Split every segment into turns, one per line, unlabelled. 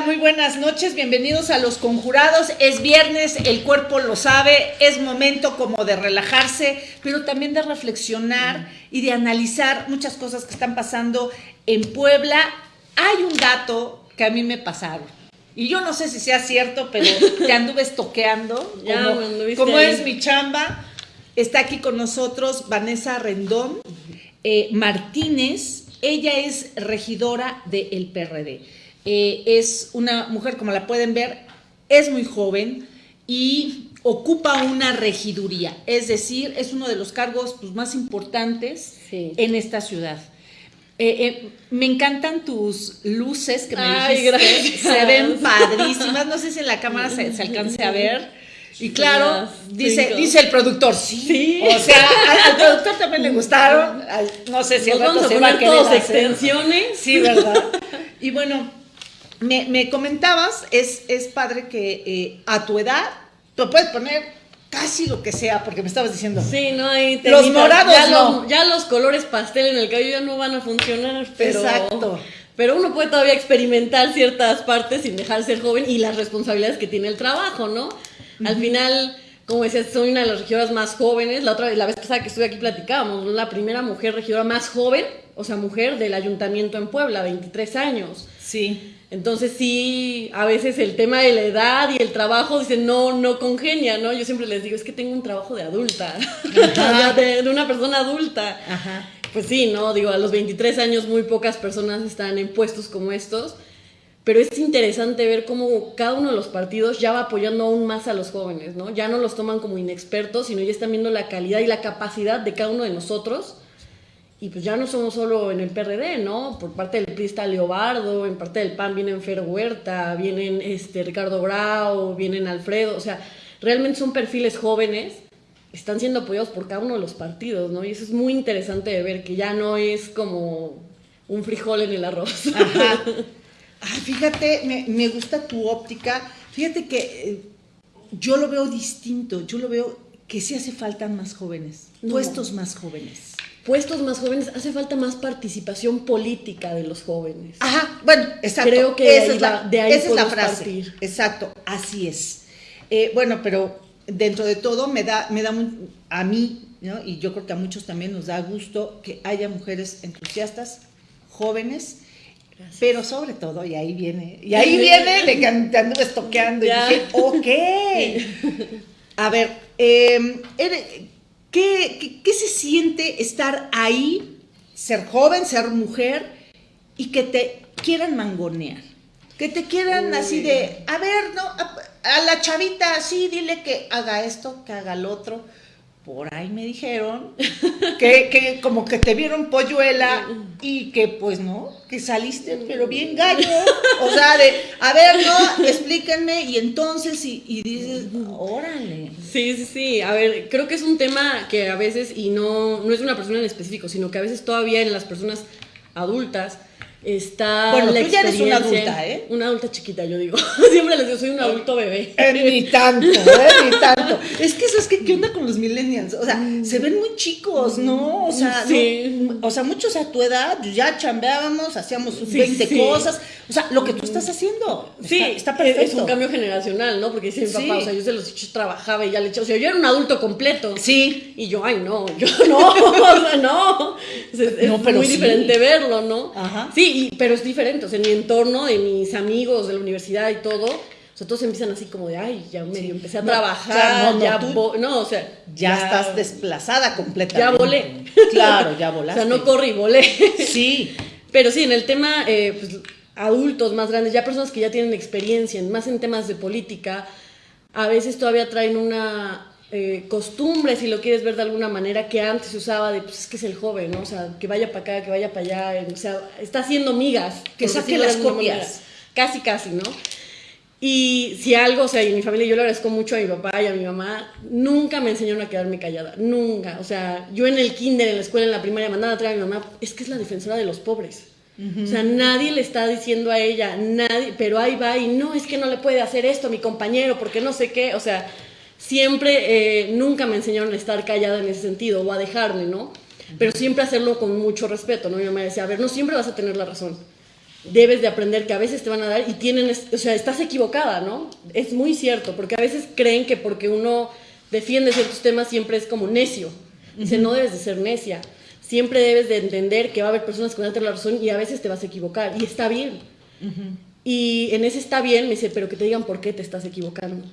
Muy buenas noches, bienvenidos a Los Conjurados. Es viernes, el cuerpo lo sabe, es momento como de relajarse, pero también de reflexionar y de analizar muchas cosas que están pasando en Puebla. Hay un dato que a mí me pasaron. Y yo no sé si sea cierto, pero te anduve estoqueando. como, como es mi chamba. Está aquí con nosotros Vanessa Rendón eh, Martínez. Ella es regidora del PRD. Eh, es una mujer, como la pueden ver, es muy joven y ocupa una regiduría, es decir, es uno de los cargos pues, más importantes en esta ciudad. Eh, eh, me encantan tus luces que me Ay, se ven padrísimas, no sé si en la cámara se, alcance a ver. Y claro, dice, dice el productor, sí. O sea, al, productor también le gustaron. no sé si
el rato se va a querer extensiones.
Sí, ¿verdad? Y bueno, me, comentabas, es, es padre que eh, a tu edad, tú puedes poner casi lo que sea, porque me estabas diciendo.
Sí, no hay
Los morados
ya,
no.
los, ya los colores pastel en el cabello ya no van a funcionar, pero.
Exacto.
Pero uno puede todavía experimentar ciertas partes sin dejar de ser joven y las responsabilidades que tiene el trabajo, ¿no? Al final, como decías, soy una de las regidoras más jóvenes. La otra la vez pasada que estuve aquí platicábamos, la primera mujer regidora más joven, o sea, mujer del ayuntamiento en Puebla, 23 años.
Sí.
Entonces sí, a veces el tema de la edad y el trabajo, dicen, no, no congenia, ¿no? Yo siempre les digo, es que tengo un trabajo de adulta, de, una persona adulta. Ajá. Pues sí, ¿no? Digo, a los 23 años muy pocas personas están en puestos como estos, pero es interesante ver cómo cada uno de los partidos ya va apoyando aún más a los jóvenes, ¿no? Ya no los toman como inexpertos, sino ya están viendo la calidad y la capacidad de cada uno de nosotros y pues ya no somos solo en el PRD, ¿no? Por parte del PRI está Leobardo, en parte del PAN vienen Fer Huerta, vienen este, Ricardo Brau, vienen Alfredo, o sea, realmente son perfiles jóvenes, están siendo apoyados por cada uno de los partidos, ¿no? Y eso es muy interesante de ver, que ya no es como un frijol en el arroz.
Ajá. fíjate, me, me, gusta tu óptica. Fíjate que eh, yo lo veo distinto, yo lo veo que sí hace falta más jóvenes, puestos más jóvenes
puestos más jóvenes, hace falta más participación política de los jóvenes.
Ajá, bueno, exacto.
Creo que esa es la, de ahí esa es la frase.
Exacto, así es. Eh, bueno, pero dentro de todo me da, me da a mí, ¿no? y yo creo que a muchos también nos da gusto que haya mujeres entusiastas, jóvenes, pero sobre todo, y ahí viene, y ahí viene te anduve estoqueando y dije, ok. A ver, eh, ¿Qué, se siente estar ahí, ser joven, ser mujer y que te quieran mangonear? Que te quieran así de, a ver, no, a, a, la chavita así, dile que haga esto, que haga lo otro por ahí me dijeron que, que, como que te vieron polluela y que pues no, que saliste pero bien gallo. O sea, de, a ver, no, explíquenme y entonces y, y dices, órale.
Sí, sí, sí. A ver, creo que es un tema que a veces, y no, no es una persona en específico, sino que a veces todavía en las personas adultas, está
bueno, tú ya eres una adulta, ¿eh?
Una adulta chiquita, yo digo. Siempre les digo, soy un adulto bebé.
Eh, ni tanto, ¿eh? Ni tanto. Es que eso es que, ¿qué onda con los millennials? O sea, se ven muy chicos, ¿no? O sea, sí. o sea muchos a tu edad ya chambeábamos, hacíamos 20 cosas. O sea, lo que tú estás haciendo.
Sí, está, perfecto. Es un cambio generacional, ¿no? Porque dice mi papá, o sea, yo se los he trabajaba y ya le eché. O sea, yo era un adulto completo.
Sí.
Y yo, ay, no, yo no, o sea, no. Es, no, pero muy diferente verlo, ¿no? Ajá. Sí, pero es diferente, o sea, en mi entorno, de mis amigos de la universidad y todo, o sea, todos empiezan así como de, ay, ya medio empecé a trabajar, ya, no, o sea,
ya, estás desplazada completamente.
Ya volé.
Claro, ya volaste.
o sea, no corrí, volé.
Sí.
Pero sí, en el tema, eh, pues, adultos más grandes, ya personas que ya tienen experiencia, más en temas de política, a veces todavía traen una eh, costumbre, si lo quieres ver de alguna manera, que antes se usaba de, pues es que es el joven, ¿no? O sea, que vaya para acá, que vaya para allá, o sea, está haciendo migas.
Que saque las copias.
Casi, casi, ¿no? Y si algo, o sea, y mi familia yo le agradezco mucho a mi papá y a mi mamá, nunca me enseñaron a quedarme callada, nunca. O sea, yo en el kinder, en la escuela, en la primaria, mandaba a traer a mi mamá, es que es la defensora de los pobres. O sea, nadie le está diciendo a ella, nadie, pero ahí va y no, es que no le puede hacer esto a mi compañero porque no sé qué, o sea, siempre, eh, nunca me enseñaron a estar callada en ese sentido o a dejarme, ¿no? Pero siempre hacerlo con mucho respeto, ¿no? Yo me decía, a ver, no siempre vas a tener la razón, debes de aprender que a veces te van a dar y tienen, o sea, estás equivocada, ¿no? Es muy cierto, porque a veces creen que porque uno defiende ciertos temas siempre es como necio. Dice, no debes de ser necia. Siempre debes de entender que va a haber personas que van a tener la razón y a veces te vas a equivocar y está bien. Y en ese está bien, me dice, pero que te digan por qué te estás equivocando.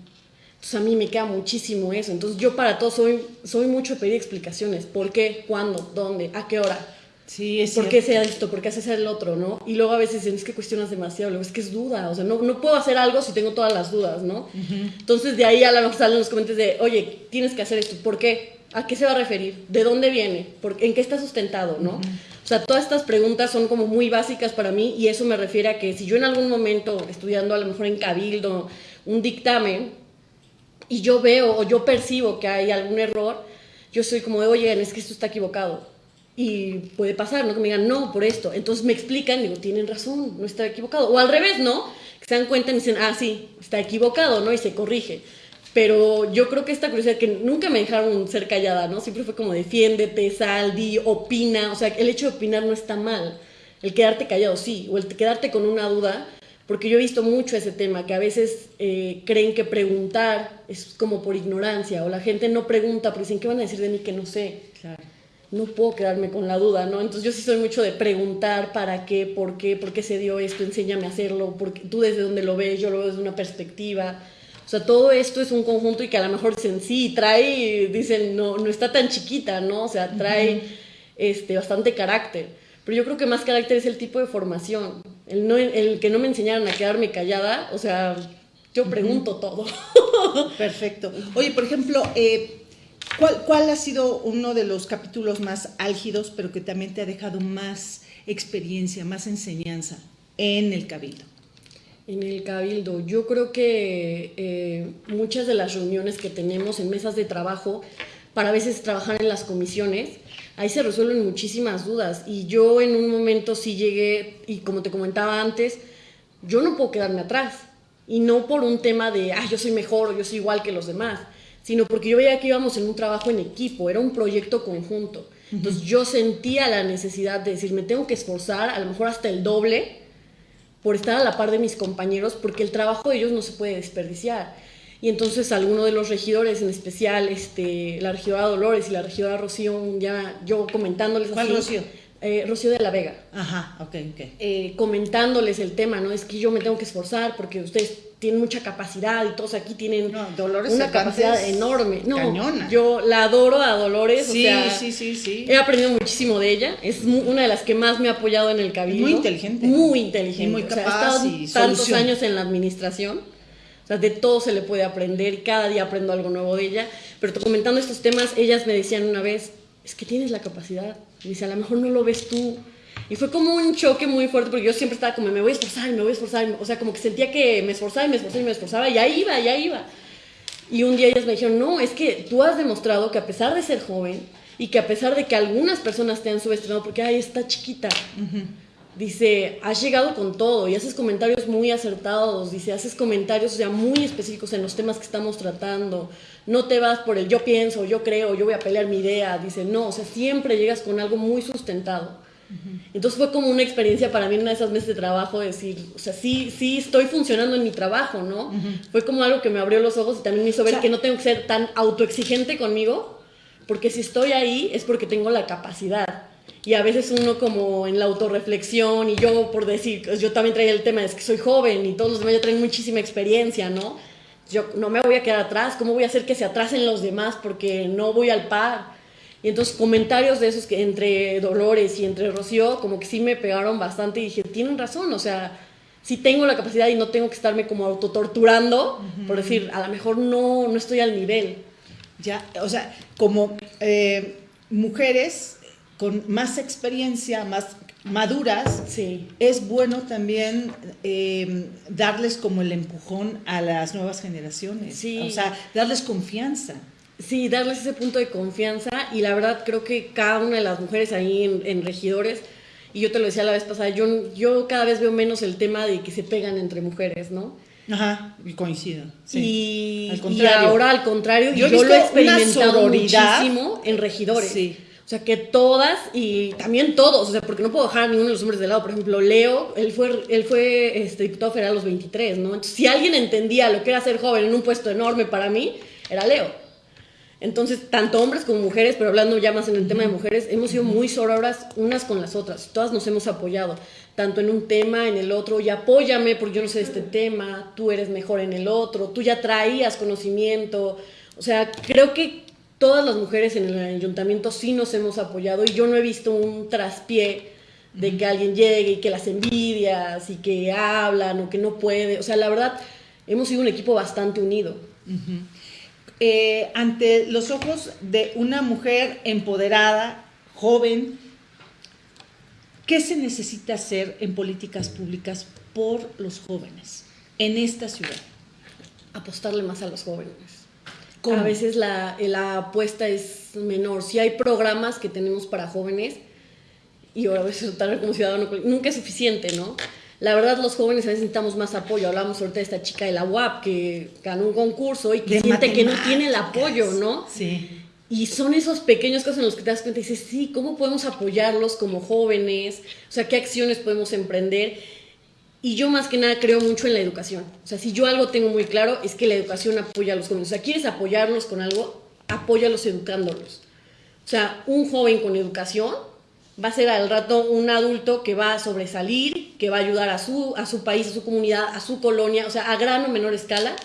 Entonces a mí me queda muchísimo eso. Entonces yo para todo soy, soy mucho pedir explicaciones. ¿Por qué? ¿Cuándo? ¿Dónde? ¿A qué hora?
Sí, es
¿Por qué sea esto? ¿Por qué haces el otro? ¿no? Y luego a veces es que cuestionas demasiado, luego es que es duda, o sea, no, no puedo hacer algo si tengo todas las dudas, ¿no? Entonces de ahí a lo mejor salen los comentarios de, oye, tienes que hacer esto, ¿por qué? ¿A qué se va a referir? ¿De dónde viene? ¿En qué está sustentado? ¿no? O sea, todas estas preguntas son como muy básicas para mí y eso me refiere a que si yo en algún momento, estudiando a lo mejor en Cabildo, un dictamen, y yo veo o yo percibo que hay algún error, yo soy como de, oye, es que esto está equivocado y puede pasar, ¿no? Que me digan, no, por esto. Entonces me explican, digo, tienen razón, no está equivocado. O al revés, ¿no? Que se dan cuenta y dicen, ah, sí, está equivocado, ¿no? Y se corrige. Pero yo creo que esta curiosidad que nunca me dejaron ser callada, ¿no? Siempre fue como defiéndete, sal, di, opina. O sea, el hecho de opinar no está mal. El quedarte callado sí, o el quedarte con una duda, porque yo he visto mucho ese tema, que a veces eh, creen que preguntar es como por ignorancia, o la gente no pregunta porque dicen, ¿qué van a decir de mí que no sé? Claro no puedo quedarme con la duda, ¿no? Entonces yo sí soy mucho de preguntar para qué, por qué, por qué se dio esto, enséñame a hacerlo, porque tú desde donde lo ves, yo lo veo desde una perspectiva. O sea, todo esto es un conjunto y que a lo mejor dicen, sí, trae, dicen, no, no está tan chiquita, ¿no? O sea, trae este, bastante carácter. Pero yo creo que más carácter es el tipo de formación. El, no, el que no me enseñaran a quedarme callada, o sea, yo pregunto todo.
Perfecto. Oye, por ejemplo, eh, ¿Cuál, ha sido uno de los capítulos más álgidos, pero que también te ha dejado más experiencia, más enseñanza en el cabildo?
En el cabildo, yo creo que eh, muchas de las reuniones que tenemos en mesas de trabajo, para a veces trabajar en las comisiones, ahí se resuelven muchísimas dudas. Y yo en un momento sí llegué, y como te comentaba antes, yo no puedo quedarme atrás. Y no por un tema de, ah, yo soy mejor o yo soy igual que los demás sino porque yo veía que íbamos en un trabajo en equipo, era un proyecto conjunto. Entonces yo sentía la necesidad de decir, me tengo que esforzar, a lo mejor hasta el doble, por estar a la par de mis compañeros, porque el trabajo de ellos no se puede desperdiciar. Y entonces alguno de los regidores, en especial este, la regidora Dolores y la regidora Rocío, ya yo comentándoles
¿Cuál Rocío?
Eh, Rocío de la Vega.
Ajá, ok, ok.
Eh, comentándoles el tema, ¿no? Es que yo me tengo que esforzar porque ustedes tienen mucha capacidad y todos aquí tienen una capacidad enorme. No, cañona. yo la adoro a Dolores.
Sí, o sea, sí, sí, sí.
He aprendido muchísimo de ella. Es una de las que más me ha apoyado en el cabildo.
Muy inteligente.
Muy inteligente. Y
muy capaz.
ha estado tantos años en la administración. De todo se le puede aprender y cada día aprendo algo nuevo de ella. Pero comentando estos temas, ellas me decían una vez, es que tienes la capacidad. Me dice, a lo mejor no lo ves tú. Y fue como un choque muy fuerte porque yo siempre estaba como, me voy a esforzar, me voy a esforzar. O sea, como que sentía que me esforzaba y me esforzaba y me esforzaba. Y ahí iba, ya iba. Y un día ellas me dijeron, no, es que tú has demostrado que a pesar de ser joven y que a pesar de que algunas personas te han subestimado porque, ay, está chiquita, dice, has llegado con todo y haces comentarios muy acertados, dice, haces comentarios ya muy específicos en los temas que estamos tratando, no te vas por el yo pienso, yo creo, yo voy a pelear mi idea, dice, no, o sea, siempre llegas con algo muy sustentado. Entonces fue como una experiencia para mí en una de esas meses de trabajo, decir, o sea, sí, sí estoy funcionando en mi trabajo, ¿no? Fue como algo que me abrió los ojos y también me hizo ver que no tengo que ser tan autoexigente conmigo, porque si estoy ahí es porque tengo la capacidad. Y a veces uno como en la autorreflexión y yo por decir, pues yo también traía el tema, es que soy joven y todos los demás ya traen muchísima experiencia, ¿no? Yo no me voy a quedar atrás, ¿cómo voy a hacer que se atrasen los demás porque no voy al par? Y entonces comentarios de esos que entre Dolores y entre Rocío como que sí me pegaron bastante y dije, tienen razón, o sea, sí tengo la capacidad y no tengo que estarme como autotorturando por decir, a lo mejor no, no estoy al nivel.
Ya, o sea, como eh, mujeres con más experiencia, más maduras,
sí.
es bueno también eh, darles como el empujón a las nuevas generaciones.
Sí.
O sea, darles confianza.
Sí, darles ese punto de confianza y la verdad creo que cada una de las mujeres ahí en, regidores, y yo te lo decía la vez pasada, yo, yo cada vez veo menos el tema de que se pegan entre mujeres, ¿no?
Ajá, y coincido.
Sí. Y, ahora al contrario, yo, lo he experimentado muchísimo en regidores. Sí O sea, que todas y también todos, o sea, porque no puedo dejar a ninguno de los hombres de lado. Por ejemplo, Leo, él fue, él fue este, diputado federal a los 23, ¿no? Entonces, si alguien entendía lo que era ser joven en un puesto enorme para mí, era Leo. Entonces, tanto hombres como mujeres, pero hablando ya más en el tema de mujeres, hemos sido muy sororas unas con las otras. Todas nos hemos apoyado, tanto en un tema, en el otro, y apóyame porque yo no sé de este tema, tú eres mejor en el otro, tú ya traías conocimiento. O sea, creo que todas las mujeres en el ayuntamiento sí nos hemos apoyado y yo no he visto un traspié de que alguien llegue y que las envidias y que hablan o que no puede. O sea, la verdad, hemos sido un equipo bastante unido.
Eh, ante los ojos de una mujer empoderada, joven, ¿qué se necesita hacer en políticas públicas por los jóvenes en esta ciudad?
Apostarle más a los jóvenes. A veces la, la, apuesta es menor. Si hay programas que tenemos para jóvenes, y a veces como ciudadano, nunca es suficiente, ¿no? la verdad los jóvenes a veces necesitamos más apoyo. Hablamos ahorita de esta chica de la UAP que ganó un concurso y que siente que no tiene el apoyo, ¿no?
Sí.
Y son esos pequeños casos en los que te das cuenta y dices, sí, ¿cómo podemos apoyarlos como jóvenes? O sea, ¿qué acciones podemos emprender? Y yo más que nada creo mucho en la educación. O sea, si yo algo tengo muy claro es que la educación apoya a los jóvenes. O sea, ¿quieres apoyarlos con algo? Apóyalos educándolos. O sea, un joven con educación va a ser al rato un adulto que va a sobresalir, que va a ayudar a su, a su país, a su comunidad, a su colonia, o sea, a gran o menor escala,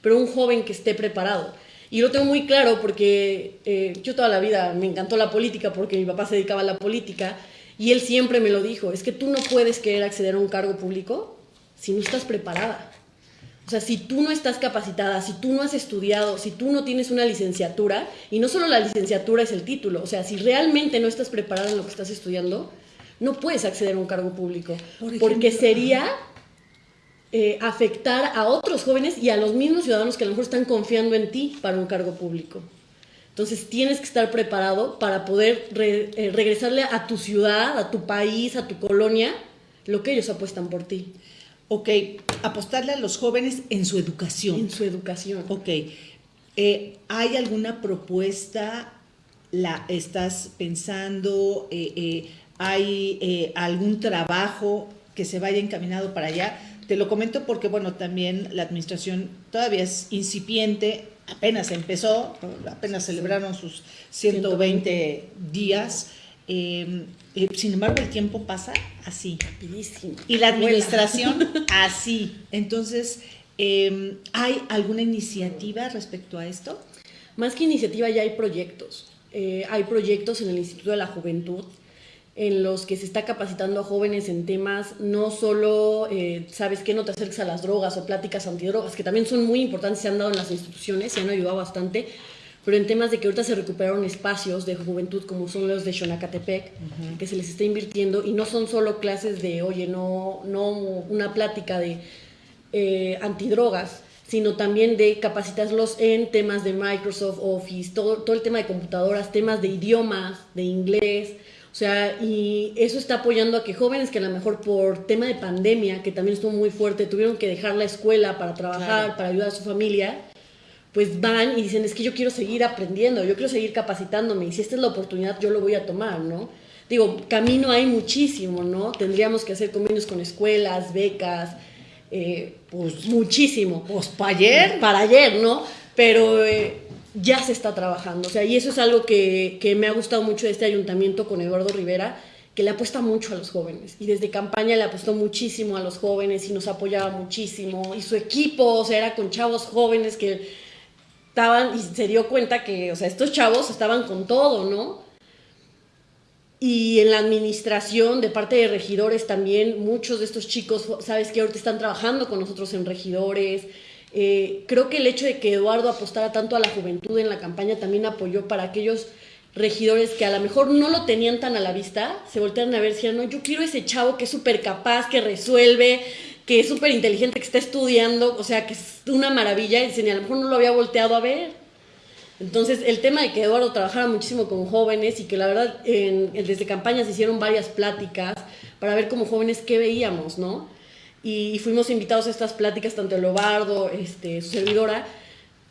pero un joven que esté preparado. Y lo tengo muy claro porque eh, yo toda la vida me encantó la política porque mi papá se dedicaba a la política y él siempre me lo dijo, es que tú no puedes querer acceder a un cargo público si no estás preparada. O sea, si tú no estás capacitada, si tú no has estudiado, si tú no tienes una licenciatura, y no solo la licenciatura es el título, o sea, si realmente no estás preparada en lo que estás estudiando, no puedes acceder a un cargo público. porque sería eh, afectar a otros jóvenes y a los mismos ciudadanos que a lo mejor están confiando en ti para un cargo público. Entonces tienes que estar preparado para poder eh, regresarle a tu ciudad, a tu país, a tu colonia, lo que ellos apuestan por ti.
Ok, apostarle a los jóvenes en su educación.
En su educación.
Ok. Eh, ¿Hay alguna propuesta? ¿La estás pensando? Eh, eh, ¿Hay algún trabajo que se vaya encaminado para allá? Te lo comento porque, bueno, también la administración todavía es incipiente, apenas empezó, apenas celebraron sus 120 días. Em, eh, sin embargo, el tiempo pasa así.
Rapidísimo.
Y la administración así. Entonces, em, ¿hay alguna iniciativa respecto a esto?
Más que iniciativa, ya hay proyectos. Eh, hay proyectos en el Instituto de la Juventud en los que se está capacitando a jóvenes en temas no solo, eh, sabes que no te acerques a las drogas o pláticas antidrogas, que también son muy importantes, se han dado en las instituciones, y han ayudado bastante, pero en temas de que ahorita se recuperaron espacios de juventud como son los de Xonacatepec, que se les está invirtiendo y no son solo clases de, oye, no, no una plática de eh, antidrogas, sino también de capacitarlos en temas de Microsoft Office, todo, todo el tema de computadoras, temas de idiomas, de inglés, o sea, y eso está apoyando a que jóvenes que a lo mejor por tema de pandemia, que también estuvo muy fuerte, tuvieron que dejar la escuela para trabajar, para ayudar a su familia, pues van y dicen, es que yo quiero seguir aprendiendo, yo quiero seguir capacitándome y si esta es la oportunidad yo lo voy a tomar, ¿no? Digo, camino hay muchísimo, ¿no? Tendríamos que hacer convenios con escuelas, becas, eh, pues muchísimo.
Pues para ayer.
Para ayer, ¿no? Pero eh, ya se está trabajando, o sea, y eso es algo que, que me ha gustado mucho de este ayuntamiento con Eduardo Rivera, que le apuesta mucho a los jóvenes. Y desde campaña le apostó muchísimo a los jóvenes y nos apoyaba muchísimo. Y su equipo, o sea, era con chavos jóvenes que estaban y se dio cuenta que, o sea, estos chavos estaban con todo, ¿no? Y en la administración, de parte de regidores también, muchos de estos chicos, sabes que ahorita están trabajando con nosotros en regidores. Eh, creo que el hecho de que Eduardo apostara tanto a la juventud en la campaña también apoyó para aquellos regidores que a lo mejor no lo tenían tan a la vista, se voltearon a ver si no, yo quiero ese chavo que es súper capaz, que resuelve, que es súper inteligente, que está estudiando, o sea, que es una maravilla, y dicen, a lo mejor no lo había volteado a ver. Entonces, el tema de que Eduardo trabajara muchísimo con jóvenes y que la verdad en, desde campañas hicieron varias pláticas para ver como jóvenes qué veíamos, ¿no? Y, fuimos invitados a estas pláticas, tanto el Obardo, este, su servidora,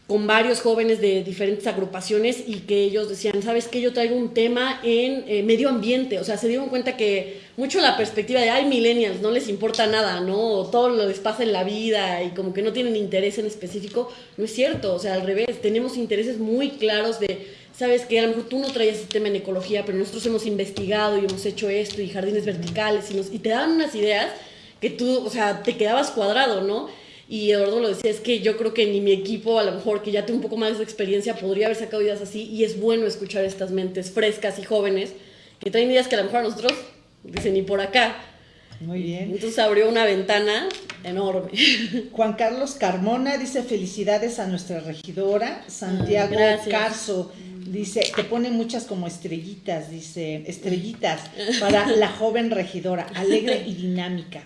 con varios jóvenes de diferentes agrupaciones y que ellos decían, ¿sabes qué? Yo traigo un tema en eh, medio ambiente. O sea, se dieron cuenta que mucho la perspectiva de, ay, millennials, no les importa nada, ¿no? todo lo les pasa en la vida y como que no tienen interés en específico. No es cierto, o sea, al revés, tenemos intereses muy claros de, ¿sabes qué? A lo mejor tú no traías ese tema en ecología, pero nosotros hemos investigado y hemos hecho esto y jardines verticales y, nos, y te dan unas ideas que tú, o sea, te quedabas cuadrado, ¿no? Y Eduardo lo decía, es que yo creo que ni mi equipo, a lo mejor que ya tiene un poco más de experiencia, podría haber sacado ideas así. Y es bueno escuchar estas mentes frescas y jóvenes que traen ideas que a lo mejor a nosotros dicen ni por acá.
Muy bien.
Entonces abrió una ventana enorme.
Juan Carlos Carmona dice felicidades a nuestra regidora. Santiago Carso dice, te pone muchas como estrellitas, dice, estrellitas para la joven regidora, alegre y dinámica.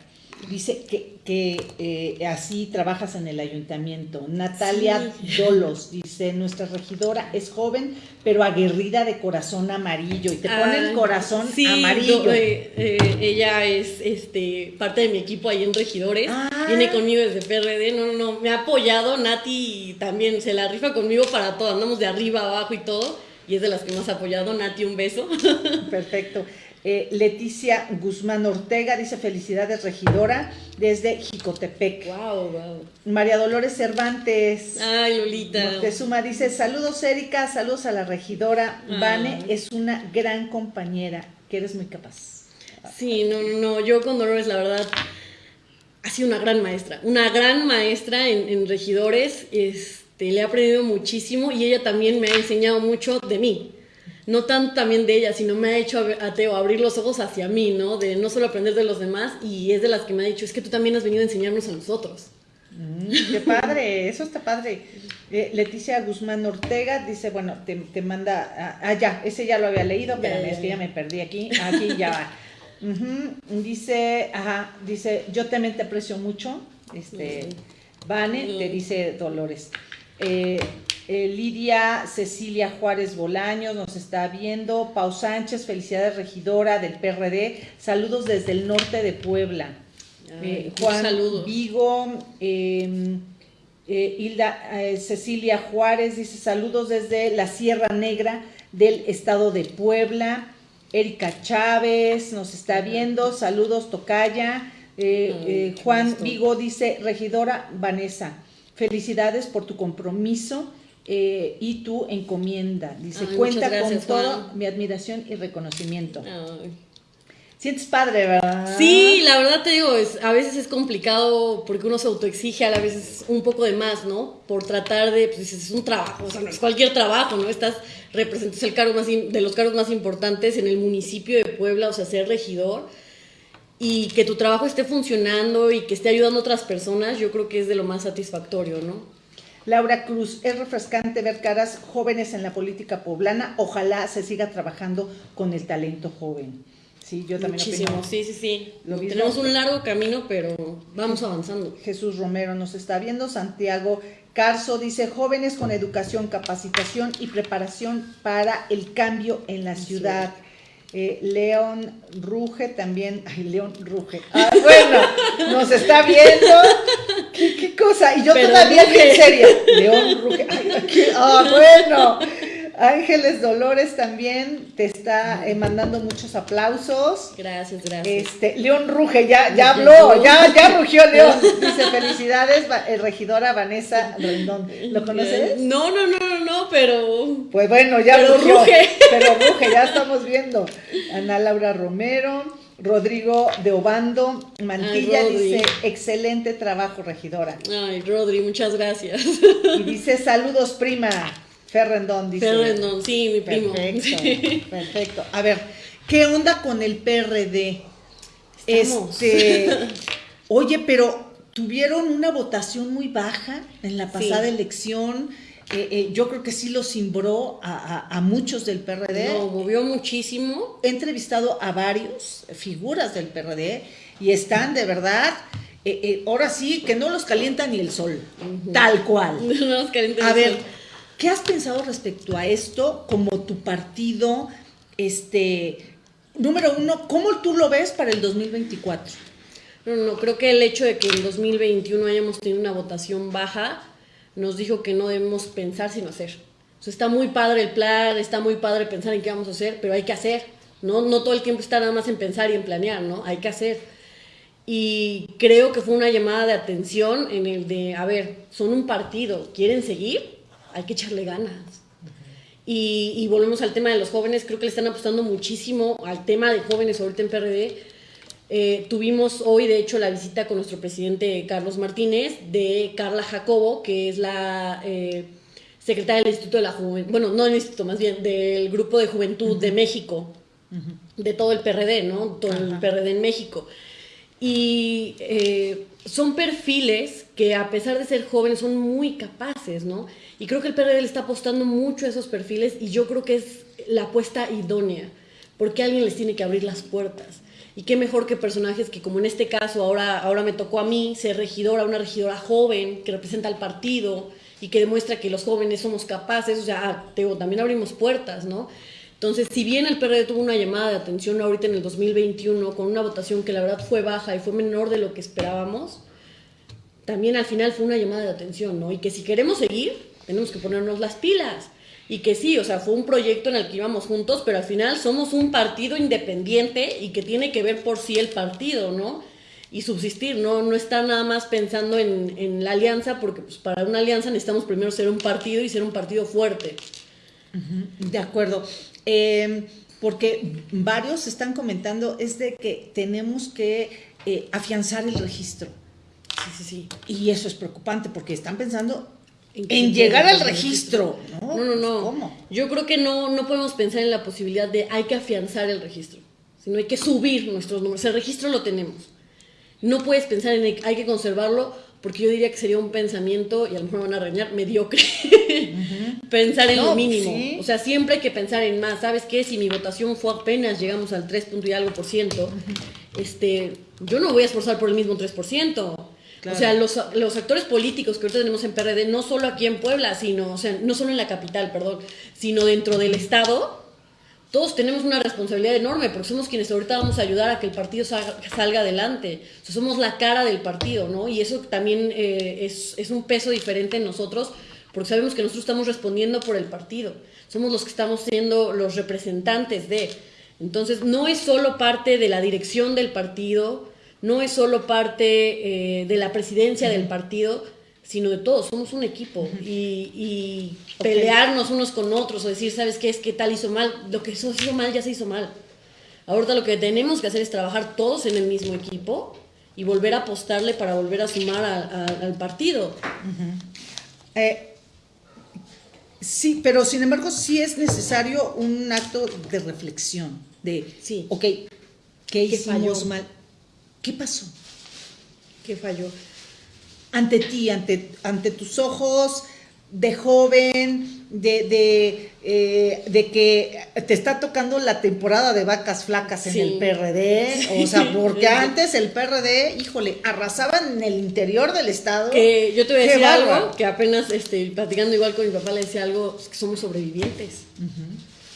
Dice que, que eh, así trabajas en el ayuntamiento. Natalia Dolos dice, nuestra regidora es joven, pero aguerrida de corazón amarillo. Y te pone el corazón amarillo.
Eh, eh, ella es este, parte de mi equipo ahí en Regidores. Ah. Viene conmigo desde PRD. No, no, no. Me ha apoyado. Nati también se la rifa conmigo para todo. Andamos de arriba, abajo y todo. Y es de las que más ha apoyado. Nati, un beso.
Perfecto. Eh, Leticia Guzmán Ortega dice felicidades regidora desde Jicotepec.
Wow,
María Dolores Cervantes.
Ay, Lolita.
suma dice saludos Erika, saludos a la regidora. Vane es una gran compañera, que eres muy capaz.
Sí, no, no, no, yo con Dolores la verdad ha sido una gran maestra, una gran maestra en, en regidores, este, le he aprendido muchísimo y ella también me ha enseñado mucho de mí no tanto también de ella, sino me ha hecho a Teo abrir los ojos hacia mí, ¿no? De no solo aprender de los demás y es de las que me ha dicho, es que tú también has venido a enseñarnos a nosotros.
Mm, qué padre, eso está padre. Eh, Leticia Guzmán Ortega dice, bueno, te, manda, ah, ah, ya, ese ya lo había leído, pero es que ya me perdí aquí, aquí ya va. Dice, ajá, dice, yo también te aprecio mucho, este, Vane, te dice Dolores. Eh, eh, Lidia Cecilia Juárez Bolaños nos está viendo. Pau Sánchez, felicidades regidora del PRD. Saludos desde el norte de Puebla.
Eh, Juan
Vigo, em, eh, Hilda Cecilia Juárez dice saludos desde la Sierra Negra del estado de Puebla. Erika Chávez nos está viendo. Saludos Tocaya. Juan Vigo dice regidora Vanessa. Felicidades por tu compromiso eh, y tu encomienda. Dice, cuenta con todo mi admiración y reconocimiento. Sientes padre, ¿verdad?
Sí, la verdad te digo, es, a veces es complicado porque uno se autoexige a veces un poco de más, ¿no? Por tratar de, pues es un trabajo, o sea, no es cualquier trabajo, ¿no? Estás, representas el cargo más, de los cargos más importantes en el municipio de Puebla, o sea, ser regidor y que tu trabajo esté funcionando y que esté ayudando a otras personas, yo creo que es de lo más satisfactorio, ¿no?
Laura Cruz, es refrescante ver caras jóvenes en la política poblana. Ojalá se siga trabajando con el talento joven. Sí, yo también
Muchísimo, sí, sí, sí. Tenemos un largo camino, pero vamos avanzando.
Jesús Romero nos está viendo. Santiago Carso dice, jóvenes con educación, capacitación y preparación para el cambio en la ciudad. Eh, León Ruge también, ay, León Ruge. Ah, bueno, nos está viendo. ¿Qué, cosa? Y yo todavía en serio. León Ruge. ah, bueno. Ángeles Dolores también te está eh, mandando muchos aplausos.
Gracias, gracias.
Este, León Ruge, ya, ya habló, ya, ya rugió León. Dice, felicidades, regidora Vanessa Rendón. ¿Lo conoces?
No, no, no, no, no, pero...
Pues bueno, ya pero ruge. Pero ruge, ya estamos viendo. Ana Laura Romero. Rodrigo de Obando Mantilla dice, excelente trabajo, regidora.
Ay, Rodri, muchas gracias.
Y dice, saludos, prima. Ferrendón dice.
Ferrendón, sí, mi primo.
Perfecto, perfecto. A ver, ¿qué onda con el PRD? Este, oye, pero tuvieron una votación muy baja en la pasada elección. Eh, eh, yo creo que sí lo cimbró a, muchos del PRD.
Lo movió muchísimo.
He entrevistado a varios figuras del PRD y están de verdad. Eh, ahora sí que no los calienta ni el sol, tal cual.
No los calienta
a ver, ¿Qué has pensado respecto a esto como tu partido? Este, número uno, ¿cómo tú lo ves para el 2024?
No, no, creo que el hecho de que en 2021 hayamos tenido una votación baja nos dijo que no debemos pensar sino hacer. O sea, está muy padre el plan, está muy padre pensar en qué vamos a hacer, pero hay que hacer. No, no todo el tiempo está nada más en pensar y en planear, ¿no? Hay que hacer. Y creo que fue una llamada de atención en el de, a ver, son un partido, ¿quieren seguir? Hay que echarle ganas. Y, volvemos al tema de los jóvenes, creo que le están apostando muchísimo al tema de jóvenes ahorita en PRD. Eh, tuvimos hoy, de hecho, la visita con nuestro presidente Carlos Martínez de Carla Jacobo, que es la eh, secretaria del Instituto de la Juventud, bueno, no del Instituto, más bien del Grupo de Juventud de México, de todo el PRD, ¿no? Todo el PRD en México. Y eh, son perfiles que a pesar de ser jóvenes son muy capaces, ¿no? Y creo que el PRD le está apostando mucho a esos perfiles y yo creo que es la apuesta idónea, porque alguien les tiene que abrir las puertas. Y qué mejor que personajes que como en este caso ahora, ahora me tocó a mí ser regidora, una regidora joven que representa al partido y que demuestra que los jóvenes somos capaces, o sea, también abrimos puertas, ¿no? Entonces, si bien el PRD tuvo una llamada de atención ahorita en el 2021 con una votación que la verdad fue baja y fue menor de lo que esperábamos, también al final fue una llamada de atención, ¿no? Y que si queremos seguir, tenemos que ponernos las pilas. Y que sí, o sea, fue un proyecto en el que íbamos juntos, pero al final somos un partido independiente y que tiene que ver por sí el partido, ¿no? Y subsistir, no, no estar nada más pensando en, la alianza, porque pues, para una alianza necesitamos primero ser un partido y ser un partido fuerte.
De acuerdo. Em, porque varios están comentando es de que tenemos que eh, afianzar el registro. Sí, sí, sí. Y eso es preocupante porque están pensando en, llegar al registro.
No, no, no. ¿Cómo? Yo creo que no, no podemos pensar en la posibilidad de hay que afianzar el registro, sino hay que subir nuestros números. El registro lo tenemos. No puedes pensar en hay que conservarlo porque yo diría que sería un pensamiento, y a lo mejor van a reñar, mediocre, pensar en lo mínimo. O sea, siempre hay que pensar en más. ¿Sabes qué? Si mi votación fue apenas, llegamos al 3 y algo por ciento, este, yo no voy a esforzar por el mismo 3%. O sea, los, los, actores políticos que ahorita tenemos en PRD, no solo aquí en Puebla, sino, o sea, no solo en la capital, perdón, sino dentro del Estado, todos tenemos una responsabilidad enorme porque somos quienes ahorita vamos a ayudar a que el partido salga, adelante. somos la cara del partido, ¿no? Y eso también eh, es, es, un peso diferente en nosotros porque sabemos que nosotros estamos respondiendo por el partido. Somos los que estamos siendo los representantes de. Entonces, no es solo parte de la dirección del partido, no es solo parte eh, de la presidencia del partido, sino de todos, somos un equipo y, pelearnos unos con otros o decir, ¿sabes qué es que tal hizo mal? Lo que hizo, hizo mal ya se hizo mal. Ahorita lo que tenemos que hacer es trabajar todos en el mismo equipo y volver a apostarle para volver a sumar al partido.
Eh, sí, pero sin embargo sí es necesario un acto de reflexión, de, sí. ok, ¿qué, hicimos mal? ¿Qué pasó?
¿Qué falló?
ante ti, ante, ante tus ojos de joven, de, de, eh, de, que te está tocando la temporada de vacas flacas en el PRD, o sea, porque antes el PRD, híjole, arrasaban en el interior del estado.
Que yo te voy a decir algo, que apenas este, platicando igual con mi papá le decía algo, que somos sobrevivientes.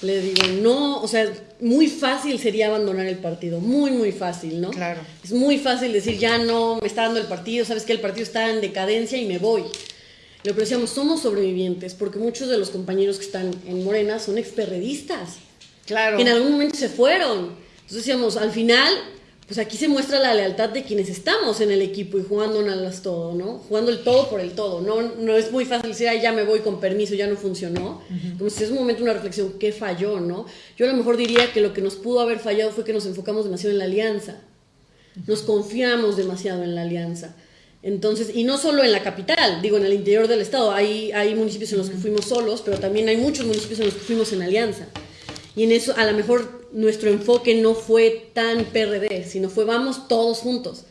Le digo, no, o sea, muy fácil sería abandonar el partido, muy, muy fácil, ¿no?
Claro.
Es muy fácil decir, ya no, me está dando el partido, sabes que el partido está en decadencia y me voy. Lo que decíamos, somos sobrevivientes, porque muchos de los compañeros que están en Morena son experredistas.
Claro.
Que en algún momento se fueron. Entonces decíamos, al final, pues aquí se muestra la lealtad de quienes estamos en el equipo y jugando las todo, ¿no? Jugando el todo por el todo. No, no es muy fácil decir, Ay, ya me voy con permiso, ya no funcionó. Entonces es un momento, una reflexión, ¿qué falló, no? Yo a lo mejor diría que lo que nos pudo haber fallado fue que nos enfocamos demasiado en la alianza. Nos confiamos demasiado en la alianza. Entonces, y no solo en la capital, digo, en el interior del estado. Hay, hay municipios en los que fuimos solos, pero también hay muchos municipios en los que fuimos en alianza. Y en eso a lo mejor nuestro enfoque no fue tan PRD, sino fue vamos todos juntos.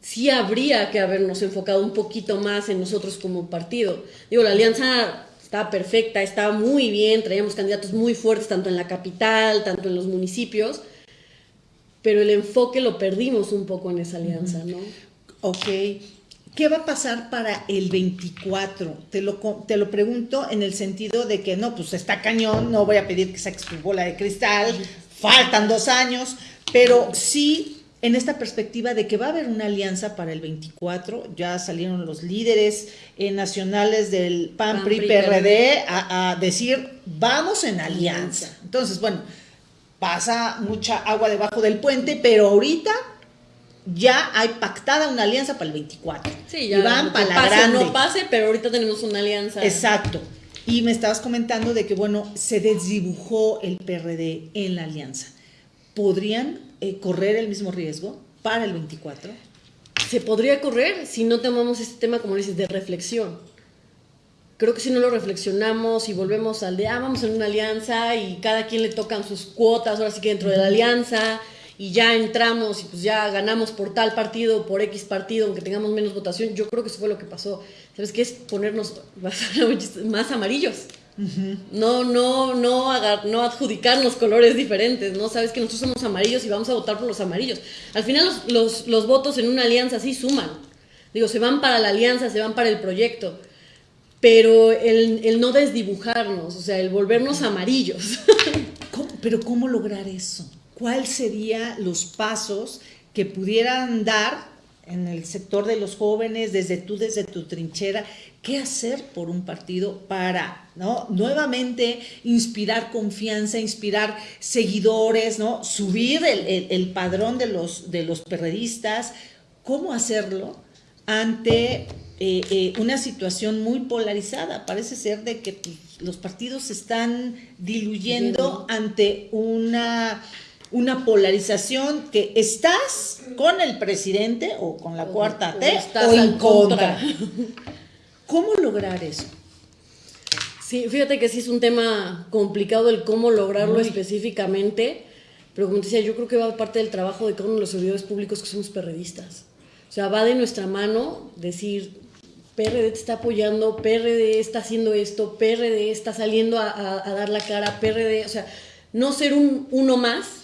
Sí habría que habernos enfocado un poquito más en nosotros como partido. Digo, la alianza estaba perfecta, estaba muy bien, traíamos candidatos muy fuertes tanto en la capital, tanto en los municipios, pero el enfoque lo perdimos un poco en esa alianza, ¿no?
Ok. ¿Qué va a pasar para el 24? Te lo, te lo pregunto en el sentido de que no, pues está cañón, no voy a pedir que saques tu bola de cristal, faltan dos años, pero sí en esta perspectiva de que va a haber una alianza para el 24, ya salieron los líderes eh, nacionales del PAN, PRI, PRD a, a, decir, vamos en alianza. Entonces, bueno, pasa mucha agua debajo del puente, pero ahorita ya hay pactada una alianza para el 24.
Sí, ya. Y van para la grande. No pase, pero ahorita tenemos una alianza.
Exacto. Y me estabas comentando de que, bueno, se desdibujó el PRD en la alianza. ¿Podrían eh, correr el mismo riesgo para el 24?
Se podría correr si no tomamos este tema, como dices, de reflexión. Creo que si no lo reflexionamos y volvemos al de, ah, vamos en una alianza y cada quien le tocan sus cuotas, ahora sí que dentro de la alianza, y ya entramos y pues ya ganamos por tal partido, por X partido, aunque tengamos menos votación, yo creo que eso fue lo que pasó. ¿Sabes qué? Es ponernos más amarillos. No, no, no, no adjudicarnos colores diferentes, ¿no? Sabes que nosotros somos amarillos y vamos a votar por los amarillos. Al final los, los, votos en una alianza sí suman. Digo, se van para la alianza, se van para el proyecto. Pero el, el no desdibujarnos, o sea, el volvernos amarillos.
¿Pero cómo lograr eso? ¿Cuáles serían los pasos que pudieran dar en el sector de los jóvenes, desde tú, desde tu trinchera, qué hacer por un partido para, ¿no? Nuevamente inspirar confianza, inspirar seguidores, ¿no? Subir el, padrón de los, de los perredistas, ¿cómo hacerlo ante eh, eh, una situación muy polarizada? Parece ser de que los partidos se están diluyendo ante una una polarización que estás con el presidente o con la cuarta T o, en contra. ¿Cómo lograr eso?
Sí, fíjate que sí es un tema complicado el cómo lograrlo específicamente, pero como te decía, yo creo que va parte del trabajo de cada uno de los servidores públicos que somos perredistas. O sea, va de nuestra mano decir, PRD te está apoyando, PRD está haciendo esto, PRD está saliendo a, a dar la cara, PRD, o sea, no ser un uno más,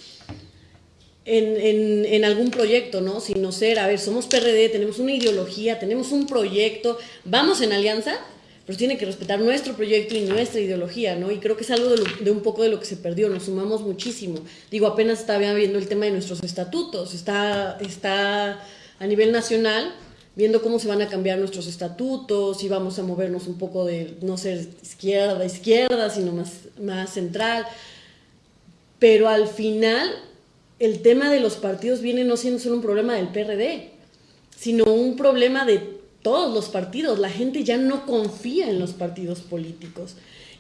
en, en, algún proyecto, ¿no? Sino ser, a ver, somos PRD, tenemos una ideología, tenemos un proyecto, vamos en alianza, pero tiene que respetar nuestro proyecto y nuestra ideología, ¿no? Y creo que es algo de, un poco de lo que se perdió, nos sumamos muchísimo. Digo, apenas estaba viendo el tema de nuestros estatutos, está, está a nivel nacional viendo cómo se van a cambiar nuestros estatutos y vamos a movernos un poco de no ser izquierda, izquierda, sino más, más central. Pero al final el tema de los partidos viene no siendo solo un problema del PRD, sino un problema de todos los partidos. La gente ya no confía en los partidos políticos.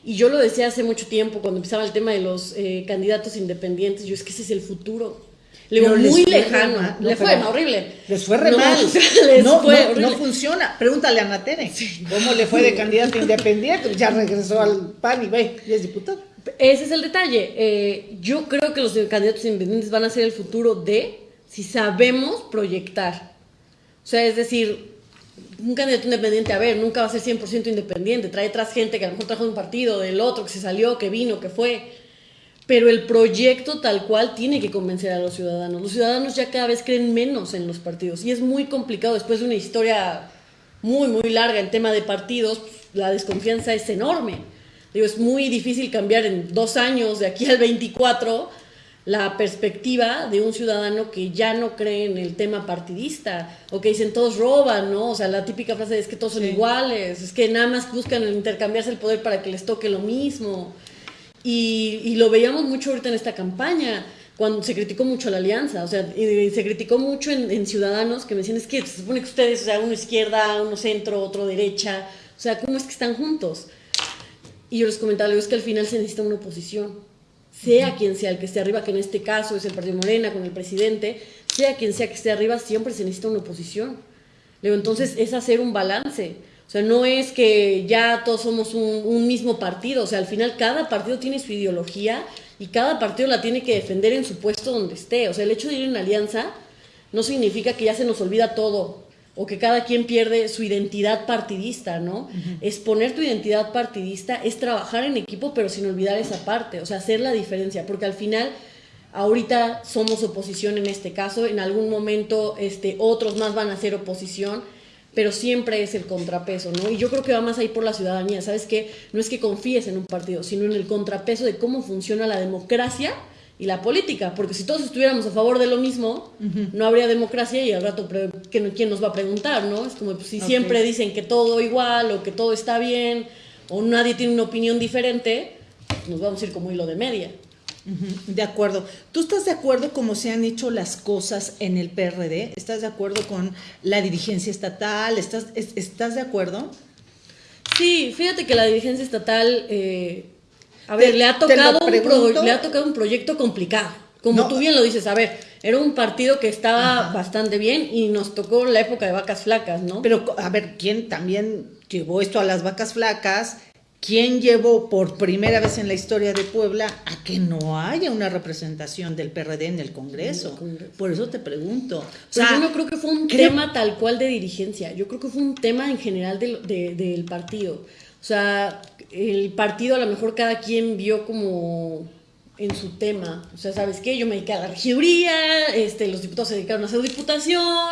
Y yo lo decía hace mucho tiempo, cuando empezaba el tema de los eh, candidatos independientes, yo es que ese es el futuro. Le muy lejano. le fue horrible.
Les fue re mal. no, no, funciona. Pregúntale a Natere. ¿Cómo le fue de candidato independiente? Ya regresó al PAN y ve, y es diputado.
Ese es el detalle. Eh, yo creo que los candidatos independientes van a ser el futuro de si sabemos proyectar. O sea, es decir, un candidato independiente, a ver, nunca va a ser 100% independiente. Trae atrás gente que a lo mejor trajo un partido, del otro, que se salió, que vino, que fue. Pero el proyecto tal cual tiene que convencer a los ciudadanos. Los ciudadanos ya cada vez creen menos en los partidos. Y es muy complicado después de una historia muy, muy larga en tema de partidos, la desconfianza es enorme. Digo, es muy difícil cambiar en dos años, de aquí al 24, la perspectiva de un ciudadano que ya no cree en el tema partidista, o que dicen todos roban, ¿no? O sea, la típica frase es que todos son iguales, es que nada más buscan intercambiarse el poder para que les toque lo mismo. Y, lo veíamos mucho ahorita en esta campaña, cuando se criticó mucho la alianza, o sea, y se criticó mucho en, en, ciudadanos que me decían, es que se supone que ustedes, o sea, uno izquierda, uno centro, otro derecha, o sea, ¿cómo es que están juntos? Y yo les comentaba, es que al final se necesita una oposición, sea quien sea el que esté arriba, que en este caso es el Partido Morena con el presidente, sea quien sea que esté arriba, siempre se necesita una oposición. Luego, entonces es hacer un balance. O sea, no es que ya todos somos un, un, mismo partido. O sea, al final cada partido tiene su ideología y cada partido la tiene que defender en su puesto donde esté. O sea, el hecho de ir en alianza no significa que ya se nos olvida todo o que cada quien pierde su identidad partidista, ¿no? Exponer tu identidad partidista es trabajar en equipo, pero sin olvidar esa parte, o sea, hacer la diferencia, porque al final, ahorita somos oposición en este caso, en algún momento este, otros más van a ser oposición, pero siempre es el contrapeso, ¿no? Y yo creo que va más ahí por la ciudadanía, ¿sabes qué? No es que confíes en un partido, sino en el contrapeso de cómo funciona la democracia y la política, porque si todos estuviéramos a favor de lo mismo, no habría democracia y al rato, ¿quién nos va a preguntar, no? Es como pues, si siempre dicen que todo igual o que todo está bien o nadie tiene una opinión diferente, nos vamos a ir como hilo de media.
De acuerdo. ¿Tú estás de acuerdo cómo se han hecho las cosas en el PRD? ¿Estás de acuerdo con la dirigencia estatal? ¿Estás, ¿estás de acuerdo?
Sí, fíjate que la dirigencia estatal... Eh, a ver, le, ha tocado un le ha tocado un proyecto complicado. Como tú bien lo dices, a ver, era un partido que estaba bastante bien y nos tocó la época de vacas flacas, ¿no?
Pero, a ver, ¿quién también llevó esto a las vacas flacas? ¿Quién llevó por primera vez en la historia de Puebla a que no haya una representación del PRD en el Congreso? Por eso te pregunto.
O sea, yo no creo que fue un tema tal cual de dirigencia, yo creo que fue un tema en general del partido. O sea, el partido a lo mejor cada quien vio como en su tema. O sea, ¿sabes qué? Yo me dediqué a la regiduría, este, los diputados se dedicaron a hacer diputación,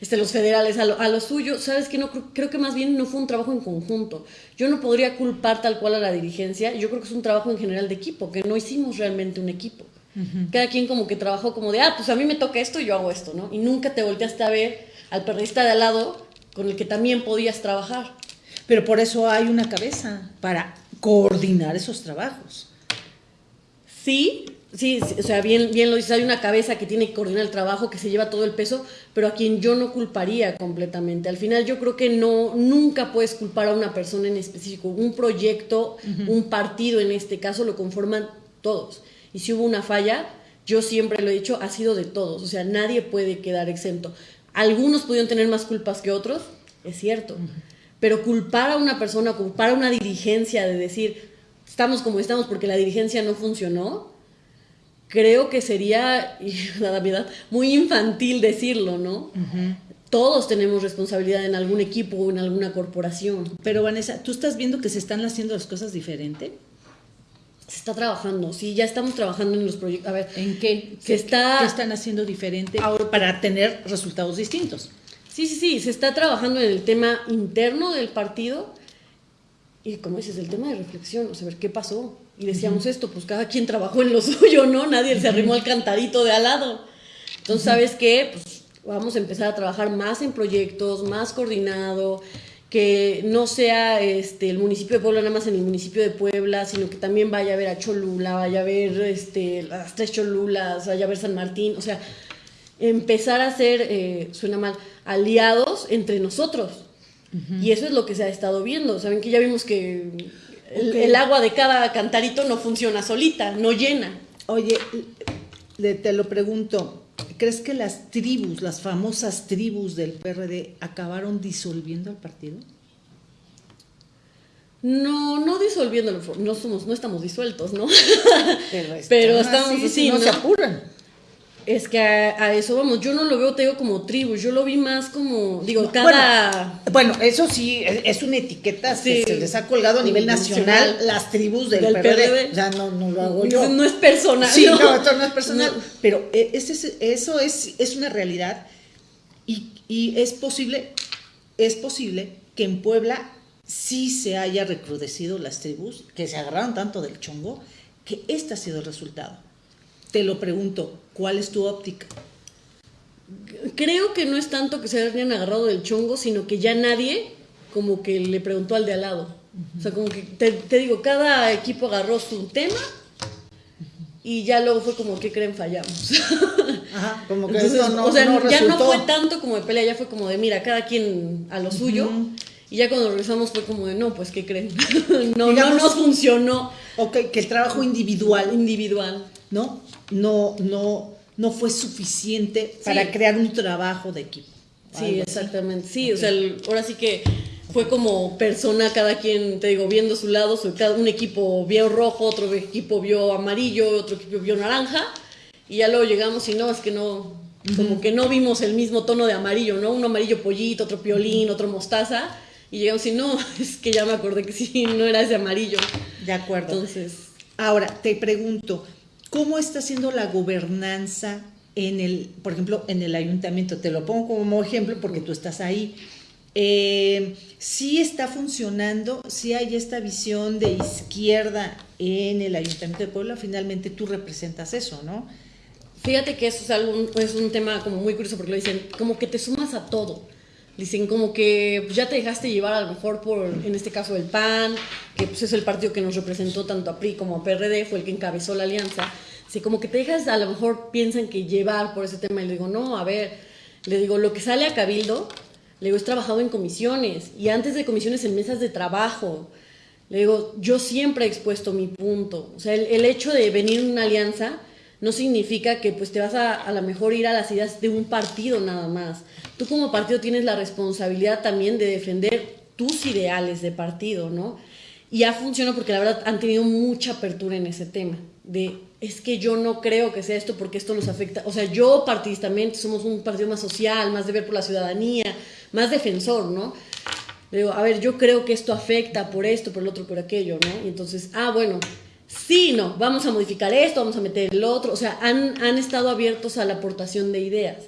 este, los federales a lo, suyo. ¿Sabes qué? No, creo, que más bien no fue un trabajo en conjunto. Yo no podría culpar tal cual a la dirigencia. Yo creo que es un trabajo en general de equipo, que no hicimos realmente un equipo. Cada quien como que trabajó como de, ah, pues a mí me toca esto y yo hago esto, ¿no? Y nunca te volteaste a ver al periodista de al lado con el que también podías trabajar.
Pero por eso hay una cabeza para coordinar esos trabajos.
Sí, sí, o sea, bien, bien lo dices, hay una cabeza que tiene que coordinar el trabajo, que se lleva todo el peso, pero a quien yo no culparía completamente. Al final yo creo que no, nunca puedes culpar a una persona en específico. Un proyecto, un partido en este caso, lo conforman todos. Y si hubo una falla, yo siempre lo he dicho, ha sido de todos. O sea, nadie puede quedar exento. Algunos pudieron tener más culpas que otros, es cierto. Pero culpar a una persona, culpar a una dirigencia de decir, estamos como estamos porque la dirigencia no funcionó, creo que sería, la verdad, muy infantil decirlo, ¿no? Todos tenemos responsabilidad en algún equipo o en alguna corporación.
Pero Vanessa, ¿tú estás viendo que se están haciendo las cosas diferente?
Se está trabajando, sí, ya estamos trabajando en los proyectos. A ver,
¿en qué? Se está... ¿Qué están haciendo diferente ahora para tener resultados distintos?
Sí, sí, sí, se está trabajando en el tema interno del partido y como dices, el tema de reflexión, o sea, ver qué pasó. Y decíamos esto, pues cada quien trabajó en lo suyo, ¿no? Nadie se arrimó al cantadito de al lado. Entonces, ¿sabes qué? Pues vamos a empezar a trabajar más en proyectos, más coordinado, que no sea este, el municipio de Puebla nada más en el municipio de Puebla, sino que también vaya a ver a Cholula, vaya a ver este, las tres Cholulas, vaya a ver San Martín, o sea, empezar a ser, eh, suena mal, aliados entre nosotros. Y eso es lo que se ha estado viendo. Saben que ya vimos que el, agua de cada cantarito no funciona solita, no llena.
Oye, te lo pregunto, ¿crees que las tribus, las famosas tribus del PRD, acabaron disolviendo el partido?
No, no disolviéndolo, no somos, no estamos disueltos, ¿no? Pero, estamos así,
no, se apuran.
Es que a, eso vamos, yo no lo veo, te digo, como tribu, yo lo vi más como, digo, cada...
Bueno, eso sí, es, una etiqueta que se les ha colgado a nivel nacional, las tribus del, PRD. Ya no, no lo hago yo.
No es personal.
Sí, no, esto no es personal. Pero e, eso es, es una realidad y, y es posible, es posible que en Puebla sí se haya recrudecido las tribus, que se agarraron tanto del chongo, que este ha sido el resultado te lo pregunto, ¿cuál es tu óptica?
Creo que no es tanto que se hayan agarrado del chongo, sino que ya nadie como que le preguntó al de al lado. O sea, como que te, digo, cada equipo agarró su tema y ya luego fue como, ¿qué creen? Fallamos.
Ajá, como que eso no,
o sea, ya no fue tanto como de pelea, ya fue como de, mira, cada quien a lo suyo. Y ya cuando regresamos fue como de, no, pues, ¿qué creen? no, no nos funcionó.
Ok, que el trabajo individual.
Individual.
¿No? no, no, no fue suficiente para crear un trabajo de equipo.
Sí, exactamente. Sí, o sea, ahora sí que fue como persona, cada quien, te digo, viendo su lado, cada, un equipo vio rojo, otro equipo vio amarillo, otro equipo vio naranja, y ya luego llegamos y no, es que no, como que no vimos el mismo tono de amarillo, ¿no? Un amarillo pollito, otro piolín, otro mostaza, y llegamos y no, es que ya me acordé que sí, no era ese amarillo.
De acuerdo.
Entonces...
Ahora, te pregunto, ¿Cómo está siendo la gobernanza en el, por ejemplo, en el ayuntamiento? Te lo pongo como ejemplo porque tú estás ahí. eh, sí está funcionando, sí hay esta visión de izquierda en el Ayuntamiento de Puebla, finalmente tú representas eso, ¿no?
Fíjate que eso es, algo, es un tema como muy curioso porque lo dicen, como que te sumas a todo. Dicen como que pues, ya te dejaste llevar a lo mejor por, en este caso, el PAN, que pues, es el partido que nos representó tanto a PRI como a PRD, fue el que encabezó la alianza. Sí, como que te dejas, a lo mejor piensan que llevar por ese tema y le digo, no, a ver, le digo, lo que sale a Cabildo, le digo, es trabajado en comisiones y antes de comisiones en mesas de trabajo. Le digo, yo siempre he expuesto mi punto. O sea, el, el hecho de venir en una alianza no significa que pues te vas a a lo mejor ir a las ideas de un partido nada más. Tú como partido tienes la responsabilidad también de defender tus ideales de partido, ¿no? Y ha funcionado porque la verdad han tenido mucha apertura en ese tema, de es que yo no creo que sea esto porque esto nos afecta, o sea, yo partidistamente somos un partido más social, más de ver por la ciudadanía, más defensor, ¿no? Digo, a ver, yo creo que esto afecta por esto, por el otro, por aquello, ¿no? Y entonces, ah, bueno, sí, no, vamos a modificar esto, vamos a meter el otro, o sea, han, han estado abiertos a la aportación de ideas.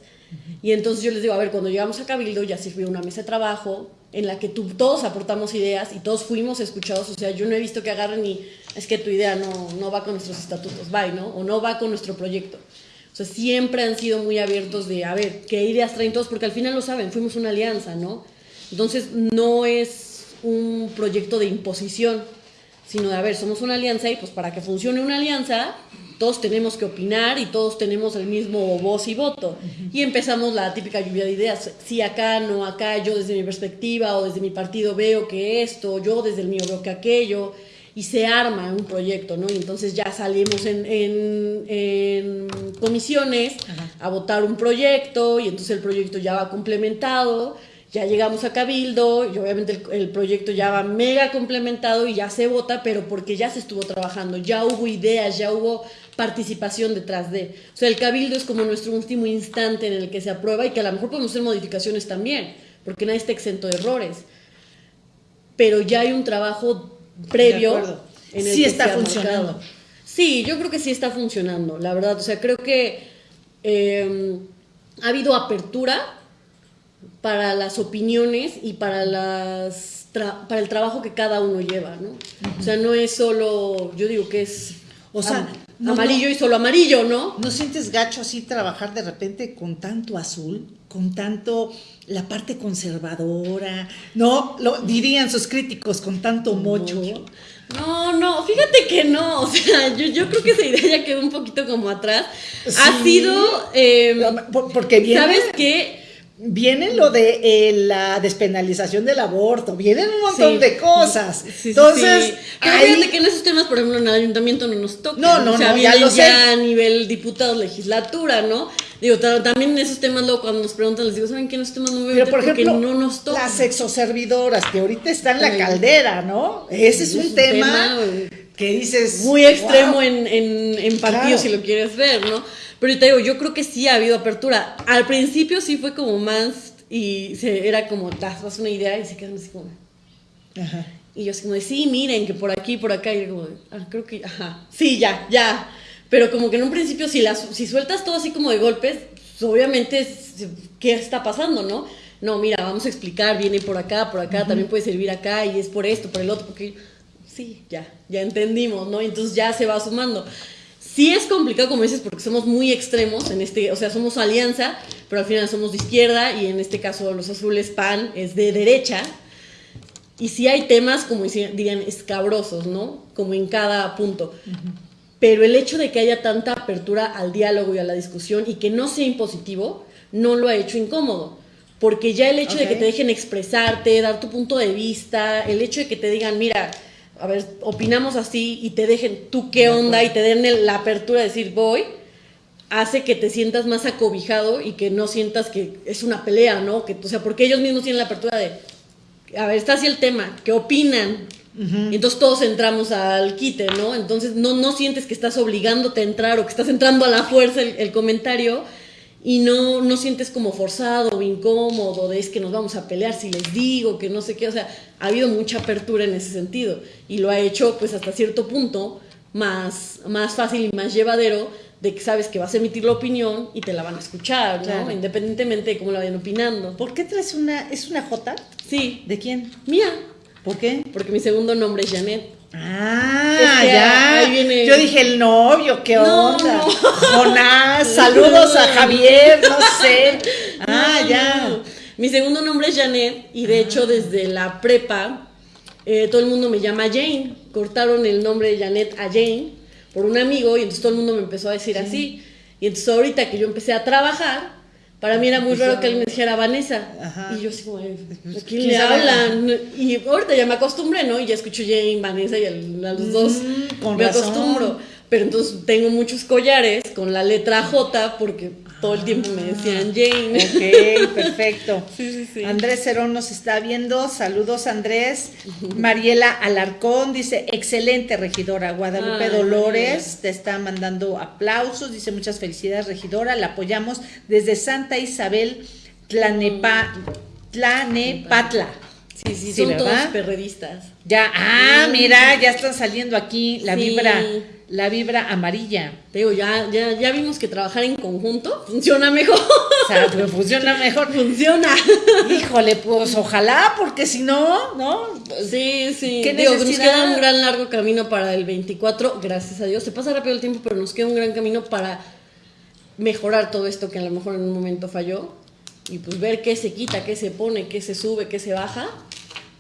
Y entonces yo les digo, a ver, cuando llegamos a Cabildo ya sirvió una mesa de trabajo en la que tú, todos aportamos ideas y todos fuimos escuchados, o sea, yo no he visto que agarren y es que tu idea no, no va con nuestros estatutos, bye, ¿no? O no va con nuestro proyecto. O sea, siempre han sido muy abiertos de, a ver, qué ideas traen todos, porque al final lo saben, fuimos una alianza, ¿no? Entonces, no es un proyecto de imposición, sino de, a ver, somos una alianza y pues para que funcione una alianza, todos tenemos que opinar y todos tenemos el mismo voz y voto. Y empezamos la típica lluvia de ideas, sí acá, no acá, yo desde mi perspectiva o desde mi partido veo que esto, yo desde el mío veo que aquello, y se arma un proyecto, ¿no? Y entonces ya salimos en, en, en comisiones
Ajá.
a votar un proyecto y entonces el proyecto ya va complementado ya llegamos a Cabildo y obviamente el, el, proyecto ya va mega complementado y ya se vota, pero porque ya se estuvo trabajando, ya hubo ideas, ya hubo participación detrás de. O sea, el Cabildo es como nuestro último instante en el que se aprueba y que a lo mejor podemos hacer modificaciones también, porque nadie está exento de errores. Pero ya hay un trabajo previo
en el sí que está se funcionando. Marcado.
Sí, yo creo que sí está funcionando, la verdad. O sea, creo que eh, ha habido apertura para las opiniones y para las para el trabajo que cada uno lleva, ¿no? Uh -huh. O sea, no es solo, yo digo que es
o sea,
no, amarillo no, y solo amarillo, ¿no?
¿No sientes gacho así trabajar de repente con tanto azul, con tanto la parte conservadora? No, lo dirían sus críticos con tanto mocho. mocho.
No, no, fíjate que no, o sea, yo, yo creo que esa idea ya quedó un poquito como atrás. Sí. Ha sido... Eh,
porque viene...
¿Sabes qué?
Viene lo de eh, la despenalización del aborto, vienen un montón sí, de cosas. Sí, Entonces,
sí, ahí... que en esos temas, por ejemplo, en el ayuntamiento no nos toca.
No, no,
o sea,
no,
ya,
lo sé.
ya a nivel diputado, legislatura, ¿no? Digo, también en esos temas, luego cuando nos preguntan, les digo, ¿saben qué en esos temas no me
Pero, por ejemplo,
no nos toca?
Las exoservidoras, que ahorita están en la caldera, ¿no? Ese es un, es tema, tema, que dices.
Muy extremo wow. en, en, en partidos, claro. si lo quieres ver, ¿no? Pero te digo, yo creo que sí ha habido apertura. Al principio sí fue como más y se, era como, das una idea y se quedan así como...
Ajá.
Y yo así como de, sí, miren, que por aquí, por acá, y yo como, ah, creo que, ajá, sí, ya, ya. Pero como que en un principio, si, las, si sueltas todo así como de golpes, pues obviamente, ¿qué está pasando, no? No, mira, vamos a explicar, viene por acá, por acá, uh -huh. también puede servir acá, y es por esto, por el otro, porque sí, ya, ya entendimos, ¿no? Entonces ya se va sumando. Sí es complicado, como dices, porque somos muy extremos en este, o sea, somos alianza, pero al final somos de izquierda y en este caso los azules PAN es de derecha. Y sí hay temas, como dirían, escabrosos, ¿no? Como en cada punto. Uh -huh. Pero el hecho de que haya tanta apertura al diálogo y a la discusión y que no sea impositivo, no lo ha hecho incómodo. Porque ya el hecho okay. de que te dejen expresarte, dar tu punto de vista, el hecho de que te digan, mira, a ver, opinamos así y te dejen tú qué onda y te den la apertura de decir voy, hace que te sientas más acobijado y que no sientas que es una pelea, ¿no? Que, o sea, porque ellos mismos tienen la apertura de, a ver, está así el tema, ¿qué opinan? Uh -huh. Y entonces todos entramos al quite, ¿no? Entonces no, no sientes que estás obligándote a entrar o que estás entrando a la fuerza el, el comentario y no, no sientes como forzado o incómodo de es que nos vamos a pelear si les digo, que no sé qué, o sea, ha habido mucha apertura en ese sentido y lo ha hecho pues hasta cierto punto más, más fácil y más llevadero de que sabes que vas a emitir la opinión y te la van a escuchar, ¿no?
Claro.
Independientemente de cómo la vayan opinando.
¿Por qué traes una, es una J?
Sí,
¿De quién?
mía,
¿Por qué?
porque mi segundo nombre es Janet.
Ah, ya.
ahí viene-
Yo dije el novio, qué
No,
onda.
no.
Jonás, saludos a Javier, no sé. Ah,
No,
ya.
Mi segundo nombre es Janet y de hecho desde la prepa eh, todo el mundo me llama Jane. Cortaron el nombre de Janet a Jane por un amigo y entonces todo el mundo me empezó a decir así. Y entonces ahorita que yo empecé a trabajar, para mí era muy raro que alguien me dijera Vanessa.
Ajá.
Y yo así como, "Ay, ¿a quién
¿quién
le hablan? Y ahorita ya me acostumbré, ¿no? Y ya escucho Jane, Vanessa y a los dos
Mm, con
me
razón.
acostumbro. Pero entonces tengo muchos collares con la letra J porque todo el tiempo me decían Jane.
Ok, perfecto.
Sí, sí, sí.
Andrés Cerón nos está viendo. Saludos, Andrés. Mariela Alarcón dice: excelente regidora. Guadalupe
Ay,
Dolores te está mandando aplausos. Dice: muchas felicidades, regidora. La apoyamos desde Santa Isabel, Tlanepa, Tlanepatla.
Sí, sí,
Sí,
son
¿verdad?
todos perredistas.
Ya, ah, mira, ya están saliendo aquí la
Sí.
vibra, la vibra amarilla.
Te digo, ya, ya, ya vimos que trabajar en conjunto funciona mejor.
O sea, pues funciona mejor.
funciona.
Híjole, pues ojalá, porque si no, ¿no?
Sí, sí.
¿Qué
Digo, nos queda un gran largo camino para el 24, gracias a Dios. Se pasa rápido el tiempo, pero nos queda un gran camino para mejorar todo esto que a lo mejor en un momento falló. Y pues ver qué se quita, qué se pone, qué se sube, qué se baja.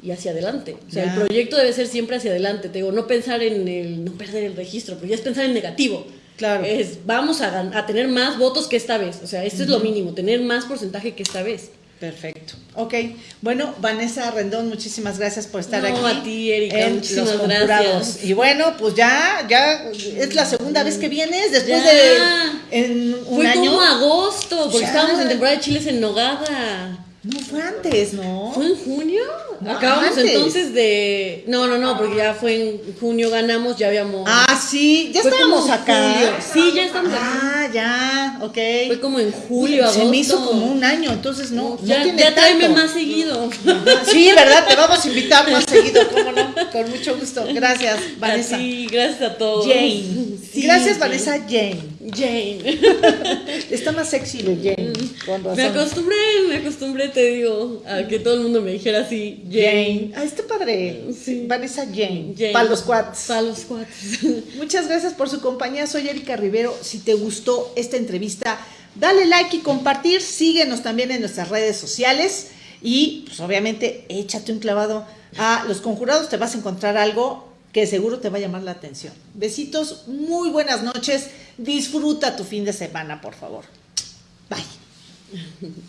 Y hacia adelante. O sea, el proyecto debe ser siempre hacia adelante. Te digo, no pensar en el, no perder el registro, porque ya es pensar en negativo.
Claro.
Es, vamos a, a tener más votos que esta vez. O sea, esto es lo mínimo, tener más porcentaje que esta vez.
Perfecto. Ok. Bueno, Vanessa Rendón, muchísimas gracias por estar
No,
aquí.
a ti, Erika,
en
muchísimas
Los
gracias.
Y bueno, pues ya, ya es la segunda vez que vienes después
Ya.
de en un
Fue
año.
como agosto, porque
Ya.
estábamos en temporada de chiles en Nogada.
No fue antes, ¿no?
¿Fue en junio?
No,
Acabamos
antes.
entonces de. No, no, no, porque ya fue en junio, ganamos, ya habíamos.
Ah, sí, ya
Fue
estábamos acá.
julio. Sí, ya estamos acá.
Ah, ya, ok.
Fue como en julio,
Se me hizo
agosto.
como un año, entonces no, no
ya
tiene
ya tráeme más seguido.
Ajá. Sí, ¿verdad? Te vamos a invitar más seguido, ¿cómo no? Con mucho gusto. Gracias, Vanessa.
Sí, gracias a todos.
Jane.
Sí,
Gracias,
sí.
Vanessa Jane.
Jane.
Está más sexy de Jane, con razón.
Me acostumbré, me acostumbré, te digo, a que todo el mundo me dijera así, Jane.
Jane. Ah, está padre.
Sí.
Vanessa Jane.
Jane.
Para los quads.
Para los cuates.
Muchas gracias por su compañía. Soy Erika Rivero. Si te gustó esta entrevista, dale like y compartir. Síguenos también en nuestras redes sociales. Y, pues, obviamente, échate un clavado a Los Conjurados. Te vas a encontrar algo que seguro te va a llamar la atención. Besitos, muy buenas noches. Disfruta tu fin de semana, por favor. Bye. 嗯哼哼。